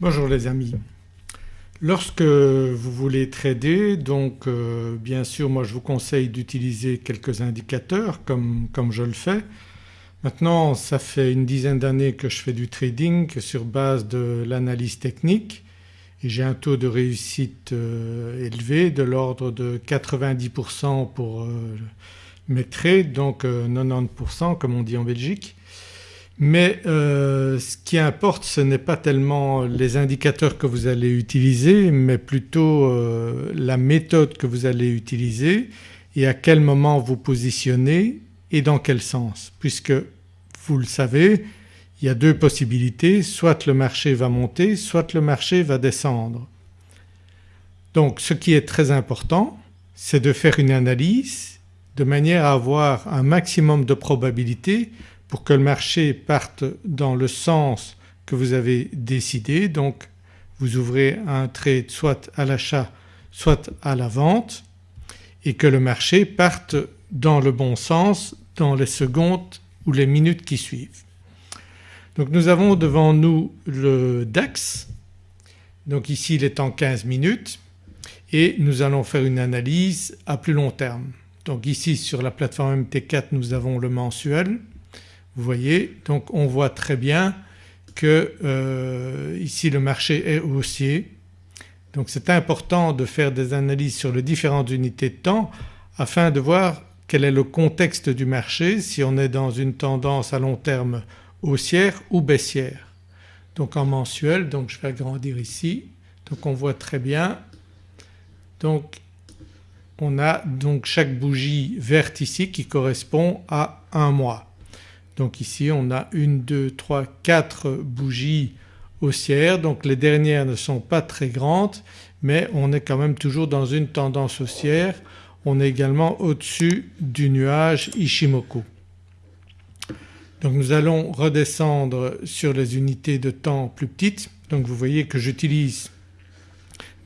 Bonjour les amis. Lorsque vous voulez trader donc euh, bien sûr moi je vous conseille d'utiliser quelques indicateurs comme, comme je le fais. Maintenant ça fait une dizaine d'années que je fais du trading sur base de l'analyse technique et j'ai un taux de réussite euh, élevé de l'ordre de 90% pour euh, mes trades donc 90% comme on dit en Belgique mais euh, ce qui importe ce n'est pas tellement les indicateurs que vous allez utiliser mais plutôt euh, la méthode que vous allez utiliser et à quel moment vous positionnez et dans quel sens puisque vous le savez il y a deux possibilités soit le marché va monter soit le marché va descendre. Donc ce qui est très important c'est de faire une analyse de manière à avoir un maximum de probabilité pour que le marché parte dans le sens que vous avez décidé donc vous ouvrez un trade soit à l'achat soit à la vente et que le marché parte dans le bon sens dans les secondes ou les minutes qui suivent. Donc nous avons devant nous le DAX donc ici il est en 15 minutes et nous allons faire une analyse à plus long terme. Donc ici sur la plateforme MT4 nous avons le mensuel vous voyez donc on voit très bien que euh, ici le marché est haussier donc c'est important de faire des analyses sur les différentes unités de temps afin de voir quel est le contexte du marché, si on est dans une tendance à long terme haussière ou baissière. Donc en mensuel, donc je vais agrandir ici, donc on voit très bien donc on a donc chaque bougie verte ici qui correspond à un mois. Donc ici on a une, deux, trois, quatre bougies haussières donc les dernières ne sont pas très grandes mais on est quand même toujours dans une tendance haussière. On est également au-dessus du nuage Ishimoku. Donc nous allons redescendre sur les unités de temps plus petites. Donc vous voyez que j'utilise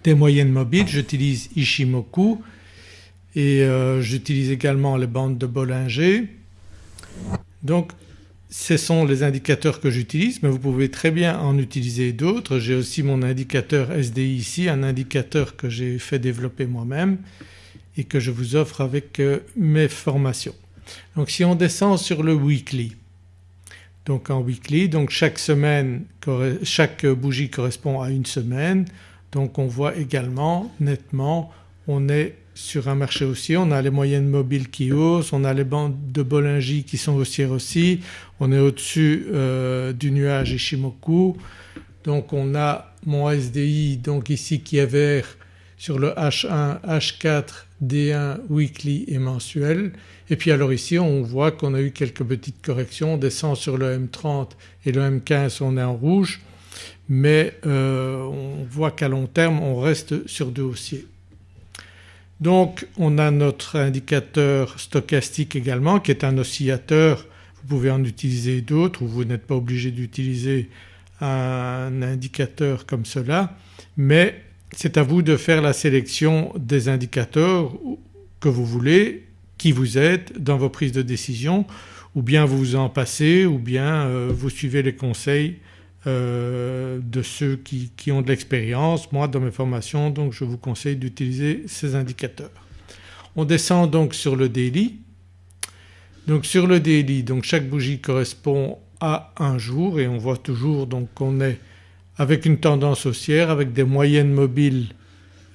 des moyennes mobiles, j'utilise Ishimoku et euh, j'utilise également les bandes de Bollinger. Donc ce sont les indicateurs que j'utilise mais vous pouvez très bien en utiliser d'autres. J'ai aussi mon indicateur SDI ici, un indicateur que j'ai fait développer moi-même et que je vous offre avec euh, mes formations. Donc si on descend sur le weekly donc en weekly donc chaque semaine chaque bougie correspond à une semaine donc on voit également nettement on est sur un marché haussier, on a les moyennes mobiles qui haussent, on a les bandes de Bollinger qui sont haussières aussi, on est au-dessus euh, du nuage Ishimoku donc on a mon SDI donc ici qui est vert sur le H1, H4, D1 weekly et mensuel. Et puis alors ici on voit qu'on a eu quelques petites corrections, on descend sur le M30 et le M15 on est en rouge. Mais euh, on voit qu'à long terme on reste sur deux haussiers. Donc on a notre indicateur stochastique également qui est un oscillateur, vous pouvez en utiliser d'autres ou vous n'êtes pas obligé d'utiliser un indicateur comme cela. Mais c'est à vous de faire la sélection des indicateurs que vous voulez qui vous aident dans vos prises de décision ou bien vous vous en passez ou bien euh, vous suivez les conseils euh, de ceux qui, ont de l'expérience. Moi dans mes formations donc je vous conseille d'utiliser ces indicateurs. On descend donc sur le daily. Donc sur le daily donc chaque bougie correspond à un jour et on voit toujours donc qu'on est avec une tendance haussière avec des moyennes mobiles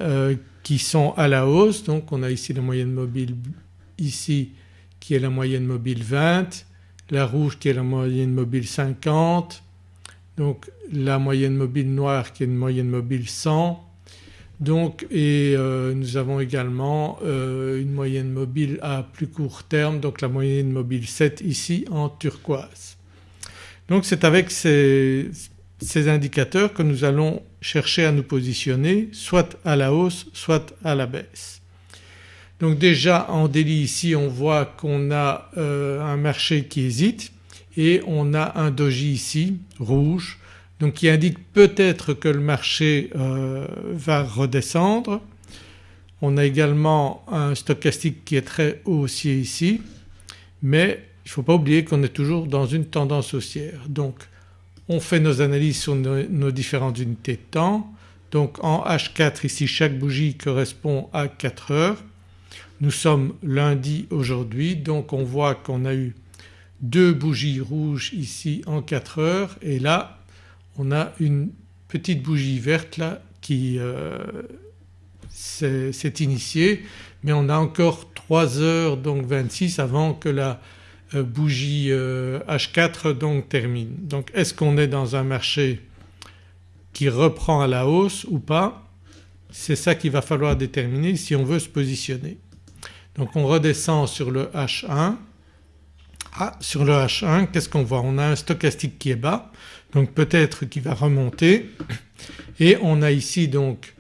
euh, qui sont à la hausse donc on a ici la moyenne mobile ici qui est la moyenne mobile 20, la rouge qui est la moyenne mobile 50, donc la moyenne mobile noire qui est une moyenne mobile 100 donc et euh, nous avons également euh, une moyenne mobile à plus court terme donc la moyenne mobile 7 ici en turquoise. Donc c'est avec ces, indicateurs que nous allons chercher à nous positionner soit à la hausse soit à la baisse. Donc déjà en délit ici on voit qu'on a euh, un marché qui hésite et on a un doji ici rouge donc qui indique peut-être que le marché euh, va redescendre. On a également un stochastique qui est très haussier ici mais il ne faut pas oublier qu'on est toujours dans une tendance haussière. Donc on fait nos analyses sur nos, différentes unités de temps. Donc en H4 ici chaque bougie correspond à 4 heures. Nous sommes lundi aujourd'hui donc on voit qu'on a eu deux bougies rouges ici en 4 heures et là on a une petite bougie verte là qui euh, s'est initiée mais on a encore 3 heures donc 26 avant que la euh, bougie H4 euh, donc termine. Donc est-ce qu'on est dans un marché qui reprend à la hausse ou pas? C'est ça qu'il va falloir déterminer si on veut se positionner. Donc on redescend sur le H1. Ah sur le H1 qu'est-ce qu'on voit? On a un stochastique qui est bas donc peut-être qu'il va remonter. Et on a ici donc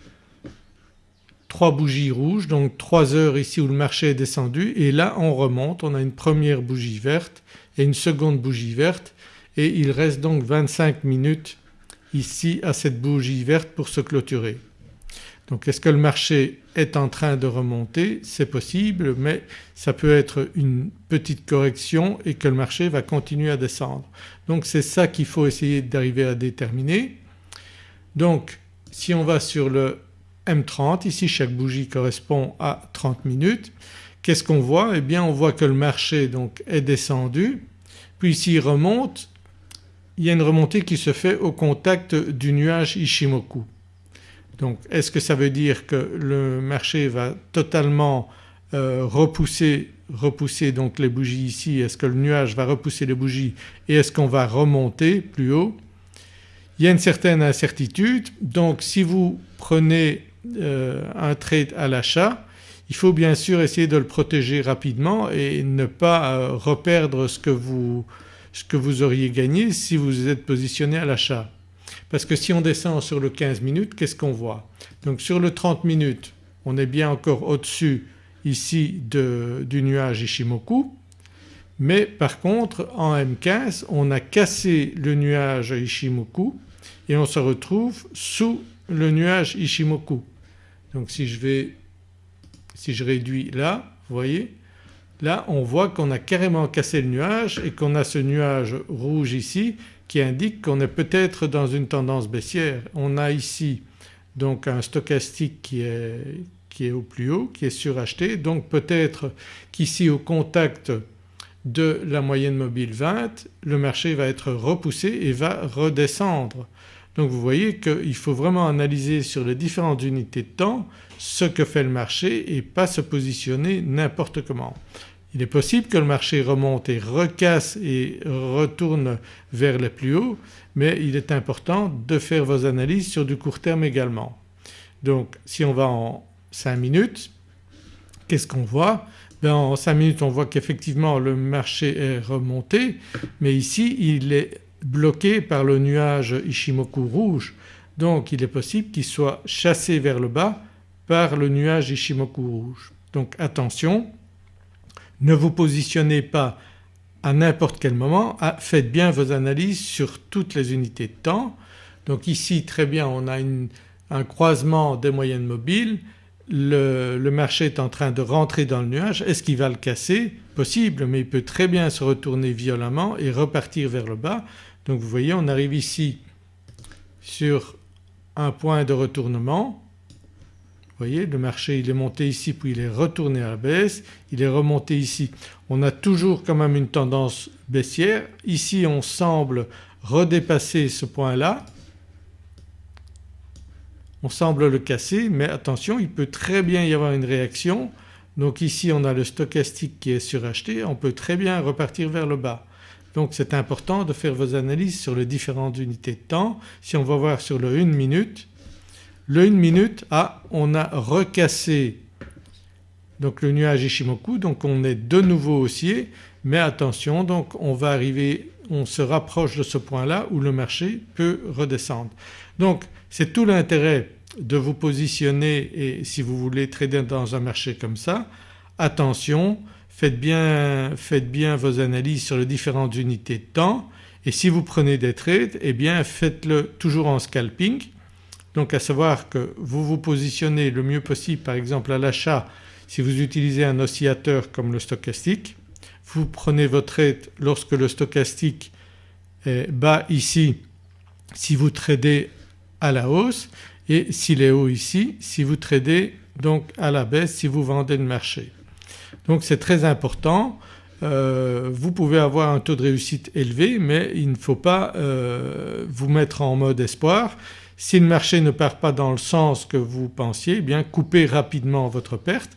trois bougies rouges donc 3 heures ici où le marché est descendu. Et là on remonte, on a une première bougie verte et une seconde bougie verte. Et il reste donc 25 minutes ici à cette bougie verte pour se clôturer. Donc est-ce que le marché est en train de remonter? C'est possible mais ça peut être une petite correction et que le marché va continuer à descendre. Donc c'est ça qu'il faut essayer d'arriver à déterminer. Donc si on va sur le M30 ici chaque bougie correspond à 30 minutes. Qu'est-ce qu'on voit? Eh bien on voit que le marché donc est descendu puis s'il remonte il y a une remontée qui se fait au contact du nuage Ishimoku. Donc est-ce que ça veut dire que le marché va totalement euh, repousser, repousser donc les bougies ici? Est-ce que le nuage va repousser les bougies et est-ce qu'on va remonter plus haut? Il y a une certaine incertitude. Donc si vous prenez euh, un trade à l'achat il faut bien sûr essayer de le protéger rapidement et ne pas euh, reperdre ce que, vous, ce que vous auriez gagné si vous êtes positionné à l'achat. Parce que si on descend sur le 15 minutes qu'est-ce qu'on voit? Donc sur le 30 minutes on est bien encore au-dessus ici du nuage Ishimoku mais par contre en M15 on a cassé le nuage Ishimoku et on se retrouve sous le nuage Ishimoku. Donc si je vais, si je réduis là, vous voyez, là on voit qu'on a carrément cassé le nuage et qu'on a ce nuage rouge ici qui indique qu'on est peut-être dans une tendance baissière. On a ici donc un stochastique qui est, qui est au plus haut, qui est suracheté donc peut-être qu'ici au contact de la moyenne mobile 20 le marché va être repoussé et va redescendre. Donc vous voyez qu'il faut vraiment analyser sur les différentes unités de temps ce que fait le marché et pas se positionner n'importe comment. Il est possible que le marché remonte et recasse et retourne vers les plus hauts mais il est important de faire vos analyses sur du court terme également. Donc si on va en 5 minutes qu'est-ce qu'on voit? Ben En 5 minutes on voit qu'effectivement le marché est remonté mais ici il est bloqué par le nuage Ishimoku rouge donc il est possible qu'il soit chassé vers le bas par le nuage Ishimoku rouge. Donc attention ne vous positionnez pas à n'importe quel moment, ah, faites bien vos analyses sur toutes les unités de temps. Donc ici très bien on a un croisement des moyennes mobiles, le, le, marché est en train de rentrer dans le nuage, est-ce qu'il va le casser? Possible mais il peut très bien se retourner violemment et repartir vers le bas. Donc vous voyez on arrive ici sur un point de retournement. Vous voyez le marché il est monté ici puis il est retourné à la baisse, il est remonté ici. On a toujours quand même une tendance baissière. Ici on semble redépasser ce point-là. On semble le casser mais attention il peut très bien y avoir une réaction. Donc ici on a le stochastique qui est suracheté, on peut très bien repartir vers le bas. Donc c'est important de faire vos analyses sur les différentes unités de temps. Si on va voir sur le 1 minute, le 1 minute, ah on a recassé. Donc le nuage Ishimoku donc on est de nouveau haussier. Mais attention donc on va arriver, on se rapproche de ce point-là où le marché peut redescendre. Donc c'est tout l'intérêt de vous positionner et si vous voulez trader dans un marché comme ça, attention faites bien, faites bien vos analyses sur les différentes unités de temps. Et si vous prenez des trades eh bien faites-le toujours en scalping donc à savoir que vous vous positionnez le mieux possible par exemple à l'achat si vous utilisez un oscillateur comme le stochastique. Vous prenez votre trade lorsque le stochastique est bas ici si vous tradez à la hausse et s'il est haut ici si vous tradez donc à la baisse si vous vendez le marché. Donc c'est très important euh, vous pouvez avoir un taux de réussite élevé mais il ne faut pas euh, vous mettre en mode espoir. Si le marché ne part pas dans le sens que vous pensiez eh bien coupez rapidement votre perte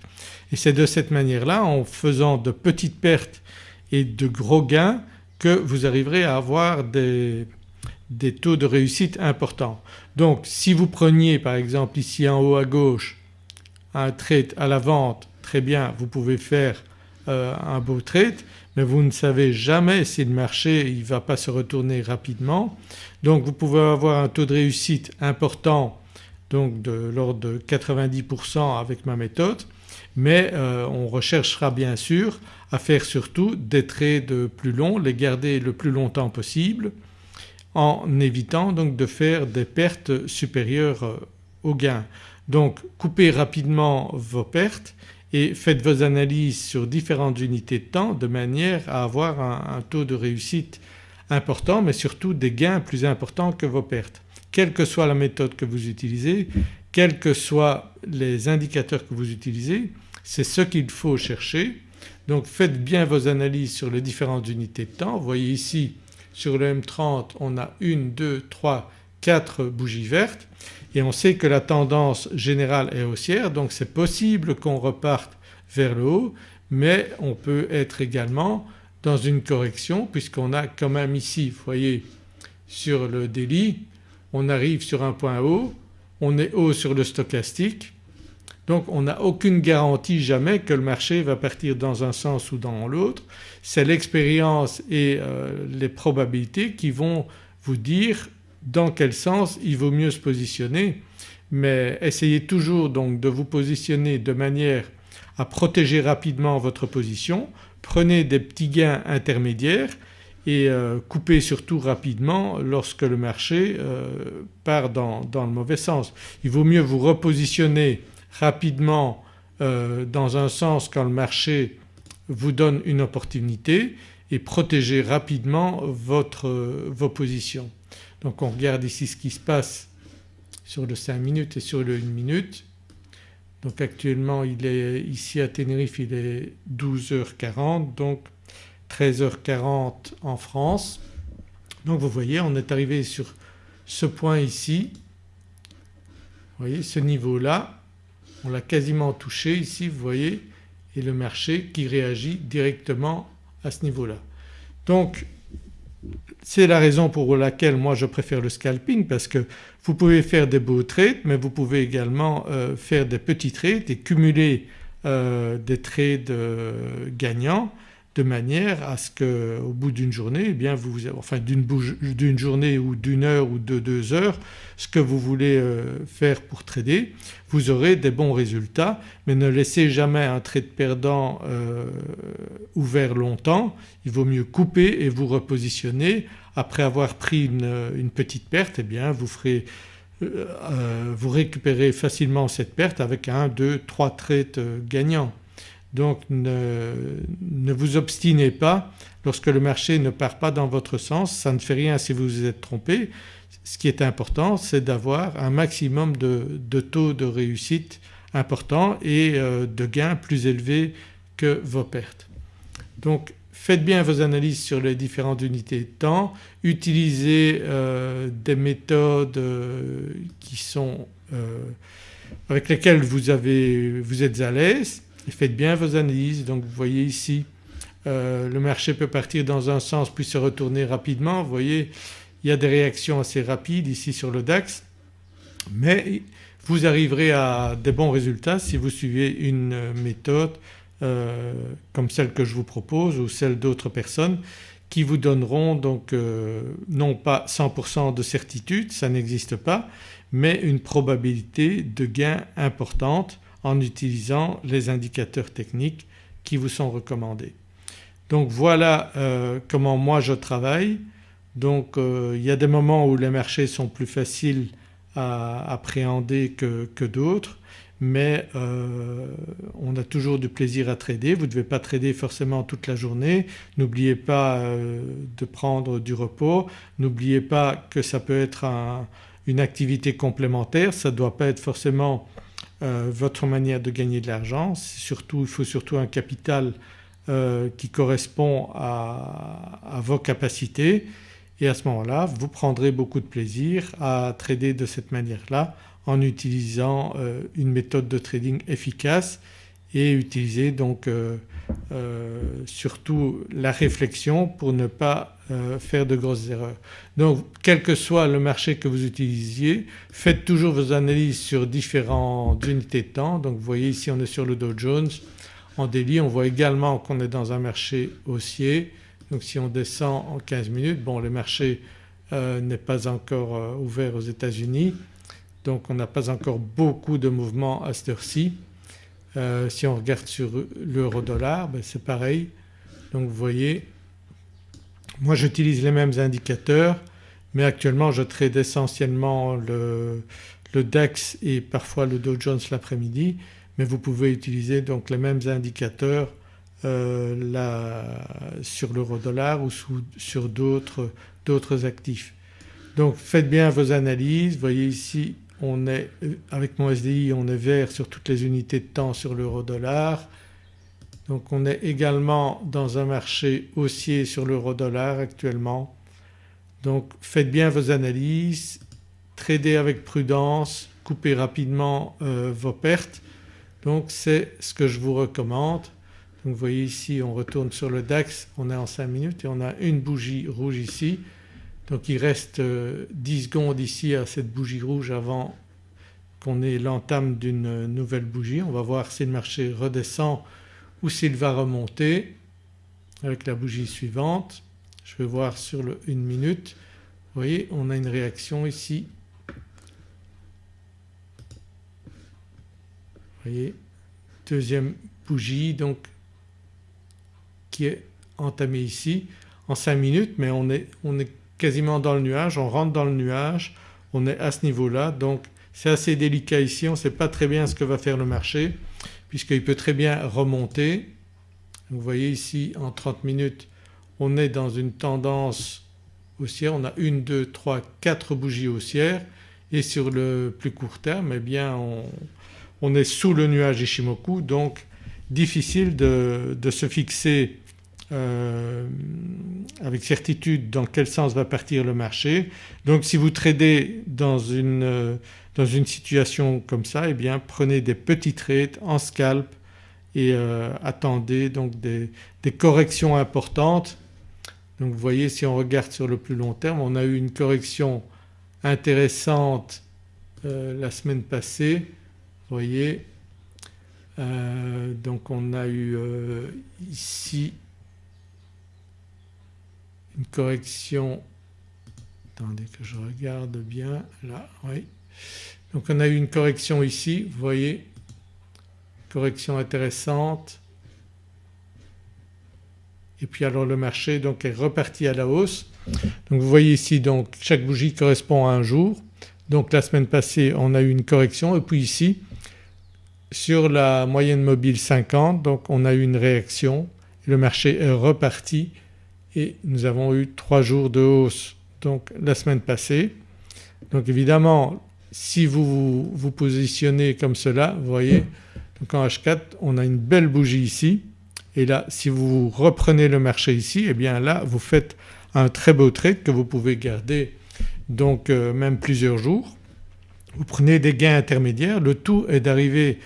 et c'est de cette manière-là en faisant de petites pertes et de gros gains que vous arriverez à avoir des, des taux de réussite importants. Donc si vous preniez par exemple ici en haut à gauche un trade à la vente très bien vous pouvez faire euh, un beau trade mais vous ne savez jamais si le marché ne va pas se retourner rapidement. Donc vous pouvez avoir un taux de réussite important donc de l'ordre de 90% avec ma méthode mais euh, on recherchera bien sûr à faire surtout des trades plus longs, les garder le plus longtemps possible en évitant donc de faire des pertes supérieures euh, aux gains. Donc coupez rapidement vos pertes et faites vos analyses sur différentes unités de temps de manière à avoir un, taux de réussite important mais surtout des gains plus importants que vos pertes. Quelle que soit la méthode que vous utilisez, quels que soient les indicateurs que vous utilisez, c'est ce qu'il faut chercher. Donc faites bien vos analyses sur les différentes unités de temps. Vous voyez ici sur le M30 on a 1, 2, 3, 4 bougies vertes et on sait que la tendance générale est haussière donc c'est possible qu'on reparte vers le haut mais on peut être également dans une correction puisqu'on a quand même ici vous voyez sur le délit on arrive sur un point haut, on est haut sur le stochastique donc on n'a aucune garantie jamais que le marché va partir dans un sens ou dans l'autre. C'est l'expérience et euh, les probabilités qui vont vous dire dans quel sens il vaut mieux se positionner mais essayez toujours donc de vous positionner de manière à protéger rapidement votre position. Prenez des petits gains intermédiaires et euh, coupez surtout rapidement lorsque le marché euh, part dans, le mauvais sens. Il vaut mieux vous repositionner rapidement euh, dans un sens quand le marché vous donne une opportunité et protéger rapidement votre, vos positions. Donc on regarde ici ce qui se passe sur le 5 minutes et sur le 1 minute. Donc actuellement il est ici à Tenerife il est 12h40 donc 13h40 en France. Donc vous voyez on est arrivé sur ce point ici, vous voyez ce niveau-là on l'a quasiment touché ici vous voyez et le marché qui réagit directement à ce niveau-là. Donc c'est la raison pour laquelle moi je préfère le scalping parce que vous pouvez faire des beaux trades mais vous pouvez également euh, faire des petits trades et cumuler euh, des trades gagnants de manière à ce qu'au bout d'une journée, eh bien vous, enfin d'une journée ou d'une heure ou de deux heures, ce que vous voulez euh, faire pour trader, vous aurez des bons résultats mais ne laissez jamais un trade perdant euh, ouvert longtemps. Il vaut mieux couper et vous repositionner. Après avoir pris une, petite perte eh bien vous ferez euh, vous récupérez facilement cette perte avec un, deux, trois trades gagnants. Donc ne, vous obstinez pas lorsque le marché ne part pas dans votre sens, ça ne fait rien si vous vous êtes trompé. Ce qui est important c'est d'avoir un maximum de, taux de réussite important et euh, de gains plus élevés que vos pertes. Donc faites bien vos analyses sur les différentes unités de temps, utilisez euh, des méthodes euh, qui sont avec lesquelles vous êtes à l'aise faites bien vos analyses. Donc vous voyez ici euh, le marché peut partir dans un sens puis se retourner rapidement. Vous voyez il y a des réactions assez rapides ici sur le DAX mais vous arriverez à des bons résultats si vous suivez une méthode euh, comme celle que je vous propose ou celle d'autres personnes qui vous donneront donc euh, non pas 100% de certitude, ça n'existe pas, mais une probabilité de gain importante en utilisant les indicateurs techniques qui vous sont recommandés. Donc voilà euh, comment moi je travaille. Donc euh, il y a des moments où les marchés sont plus faciles à appréhender que, d'autres mais euh, on a toujours du plaisir à trader. Vous ne devez pas trader forcément toute la journée. N'oubliez pas de prendre du repos. N'oubliez pas que ça peut être une activité complémentaire. Ça ne doit pas être forcément votre manière de gagner de l'argent. il faut surtout un capital qui correspond à vos capacités et à ce moment-là vous prendrez beaucoup de plaisir à trader de cette manière-là en utilisant euh, une méthode de trading efficace et utiliser donc euh, euh, surtout la réflexion pour ne pas faire de grosses erreurs. Donc quel que soit le marché que vous utilisiez faites toujours vos analyses sur différentes unités de temps. Donc vous voyez ici on est sur le Dow Jones en daily on voit également qu'on est dans un marché haussier donc si on descend en 15 minutes, bon le marché n'est pas encore ouvert aux États-Unis donc on n'a pas encore beaucoup de mouvements à cette heure-ci. Euh, si on regarde sur l'euro dollar ben c'est pareil. Donc vous voyez moi j'utilise les mêmes indicateurs mais actuellement je trade essentiellement le, DAX et parfois le Dow Jones l'après-midi mais vous pouvez utiliser donc les mêmes indicateurs euh, sur l'euro dollar ou sur d'autres actifs. Donc faites bien vos analyses, voyez ici on est avec mon SDI on est vert sur toutes les unités de temps sur l'euro dollar. Donc on est également dans un marché haussier sur l'euro dollar actuellement. Donc faites bien vos analyses, tradez avec prudence, coupez rapidement euh, vos pertes. Donc c'est ce que je vous recommande. Donc vous voyez ici on retourne sur le DAX, on est en 5 minutes et on a une bougie rouge ici donc il reste 10 euh, secondes ici à cette bougie rouge avant qu'on ait l'entame d'une nouvelle bougie. On va voir si le marché redescend ou s'il va remonter avec la bougie suivante. Je vais voir sur le 1 minute. Vous voyez on a une réaction ici. Vous voyez deuxième bougie donc qui est entamée ici en 5 minutes mais on est quasiment dans le nuage, on rentre dans le nuage, on est à ce niveau-là. Donc c'est assez délicat ici, on ne sait pas très bien ce que va faire le marché puisqu'il peut très bien remonter. Vous voyez ici en 30 minutes on est dans une tendance haussière, on a une, deux, trois, quatre bougies haussières. Et sur le plus court terme eh bien on, est sous le nuage Ishimoku. Donc difficile de, de se fixer euh, avec certitude dans quel sens va partir le marché. Donc si vous tradez dans une, euh, dans une situation comme ça eh bien prenez des petits trades en scalp et euh, attendez donc des, des, corrections importantes. Donc vous voyez si on regarde sur le plus long terme on a eu une correction intéressante la semaine passée, vous voyez. donc on a eu ici une correction, attendez que je regarde bien là, oui. Donc on a eu une correction ici, vous voyez, correction intéressante et puis alors le marché donc est reparti à la hausse. Donc vous voyez ici donc chaque bougie correspond à un jour. Donc la semaine passée on a eu une correction et puis ici sur la moyenne mobile 50 donc on a eu une réaction le marché est reparti et nous avons eu trois jours de hausse donc la semaine passée. Donc évidemment si vous vous positionnez comme cela vous voyez donc en H4 on a une belle bougie ici et là si vous reprenez le marché ici et eh bien là vous faites un très beau trade que vous pouvez garder donc euh, même plusieurs jours. Vous prenez des gains intermédiaires, le tout est d'arriver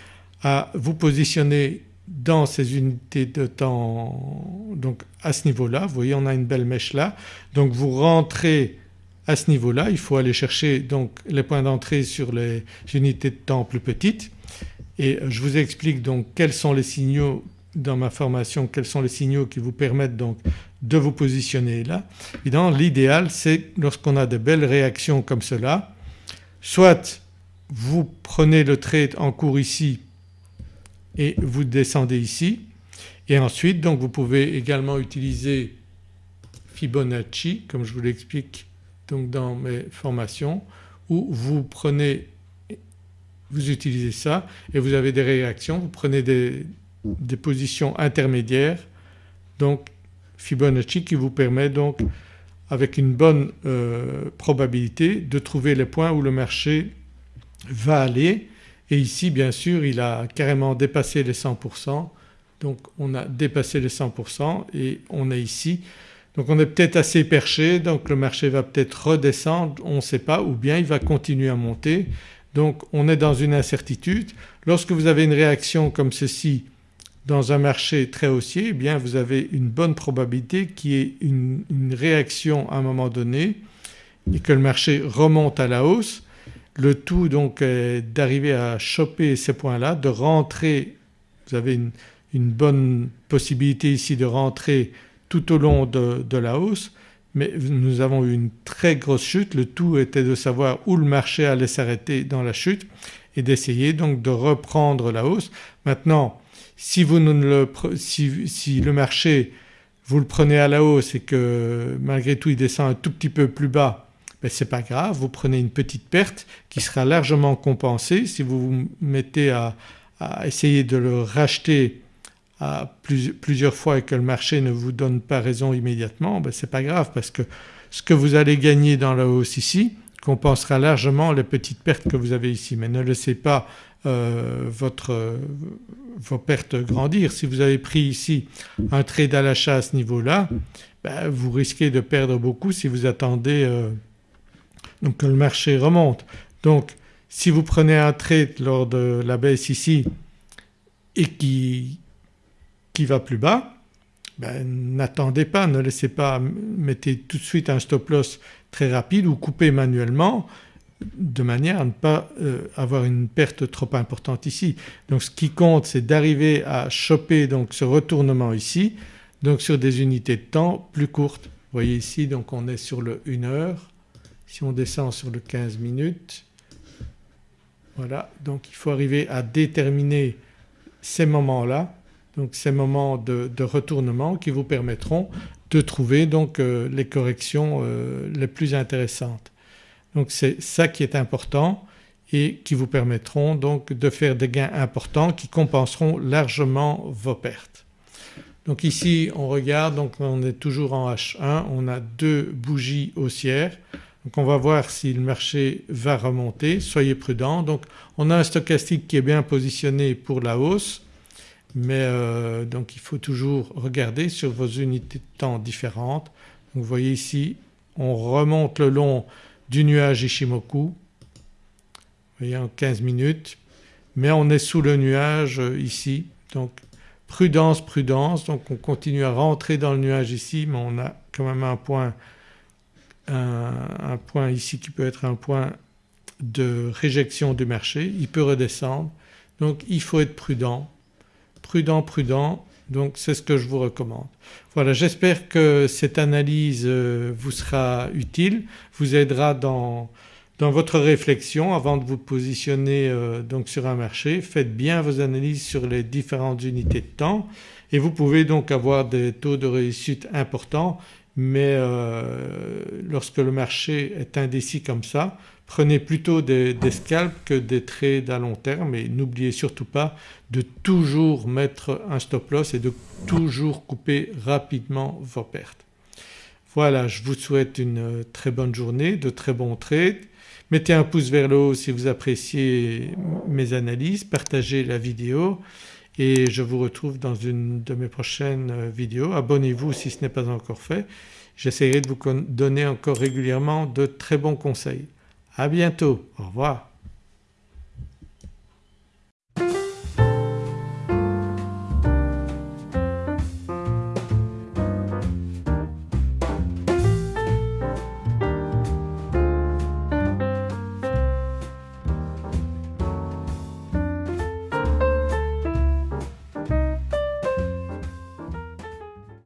à vous positionner dans ces unités de temps donc à ce niveau-là. Vous voyez on a une belle mèche là donc vous rentrez à ce niveau-là, il faut aller chercher donc les points d'entrée sur les unités de temps plus petites et je vous explique donc quels sont les signaux dans ma formation, quels sont les signaux qui vous permettent donc de vous positionner là. Évidemment l'idéal c'est lorsqu'on a de belles réactions comme cela, soit vous prenez le trade en cours ici et vous descendez ici. Et ensuite donc vous pouvez également utiliser Fibonacci comme je vous l'explique donc dans mes formations où vous prenez vous utilisez ça et vous avez des réactions, vous prenez des, positions intermédiaires donc Fibonacci qui vous permet donc avec une bonne euh, probabilité de trouver les points où le marché va aller et ici bien sûr il a carrément dépassé les 100% donc on a dépassé les 100% et on est ici. Donc on est peut-être assez perché donc le marché va peut-être redescendre, on ne sait pas ou bien il va continuer à monter. Donc on est dans une incertitude. Lorsque vous avez une réaction comme ceci dans un marché très haussier eh bien vous avez une bonne probabilité qu'il y ait une, une, réaction à un moment donné et que le marché remonte à la hausse. Le tout donc est d'arriver à choper ces points-là, de rentrer, vous avez une, une, bonne possibilité ici de rentrer tout au long de, de la hausse mais nous avons eu une très grosse chute. Le tout était de savoir où le marché allait s'arrêter dans la chute et d'essayer donc de reprendre la hausse. Maintenant si, vous ne le, si, si le marché vous le prenez à la hausse et que malgré tout il descend un tout petit peu plus bas ben c'est pas grave, vous prenez une petite perte qui sera largement compensée si vous vous mettez à, essayer de le racheter à plus, plusieurs fois et que le marché ne vous donne pas raison immédiatement, ben c'est pas grave parce que ce que vous allez gagner dans la hausse ici compensera largement les petites pertes que vous avez ici mais ne laissez pas euh, votre, vos pertes grandir. Si vous avez pris ici un trade à l'achat à ce niveau-là ben, vous risquez de perdre beaucoup si vous attendez euh, donc le marché remonte. Donc si vous prenez un trade lors de la baisse ici et qui, qui va plus bas ben, n'attendez pas, ne laissez pas, mettez tout de suite un stop loss très rapide ou coupez manuellement de manière à ne pas euh, avoir une perte trop importante ici. Donc ce qui compte c'est d'arriver à choper donc ce retournement ici donc sur des unités de temps plus courtes. Vous voyez ici donc on est sur le 1 heure, si on descend sur le 15 minutes voilà. Donc il faut arriver à déterminer ces moments-là. Donc ces moments de, retournement qui vous permettront de trouver donc euh, les corrections euh, les plus intéressantes. Donc c'est ça qui est important et qui vous permettront donc de faire des gains importants qui compenseront largement vos pertes. Donc ici on regarde. Donc on est toujours en H1, on a deux bougies haussières donc on va voir si le marché va remonter, soyez prudents. Donc on a un stochastique qui est bien positionné pour la hausse mais euh, donc il faut toujours regarder sur vos unités de temps différentes. Donc vous voyez ici on remonte le long du nuage Ishimoku, vous voyez en 15 minutes, mais on est sous le nuage euh, ici. Donc prudence, prudence. Donc on continue à rentrer dans le nuage ici mais on a quand même un point, un, point ici qui peut être un point de réjection du marché, il peut redescendre. Donc il faut être prudent, prudent, prudent. Donc c'est ce que je vous recommande. Voilà j'espère que cette analyse euh, vous sera utile, vous aidera dans, dans votre réflexion avant de vous positionner euh, donc sur un marché. Faites bien vos analyses sur les différentes unités de temps. Et vous pouvez donc avoir des taux de réussite importants mais euh, lorsque le marché est indécis comme ça prenez plutôt des, des, scalps que des trades à long terme et n'oubliez surtout pas de toujours mettre un stop loss et de toujours couper rapidement vos pertes. Voilà je vous souhaite une très bonne journée, de très bons trades. Mettez un pouce vers le haut si vous appréciez mes analyses, partagez la vidéo et je vous retrouve dans une de mes prochaines vidéos. Abonnez-vous si ce n'est pas encore fait. J'essaierai de vous donner encore régulièrement de très bons conseils. À bientôt, au revoir.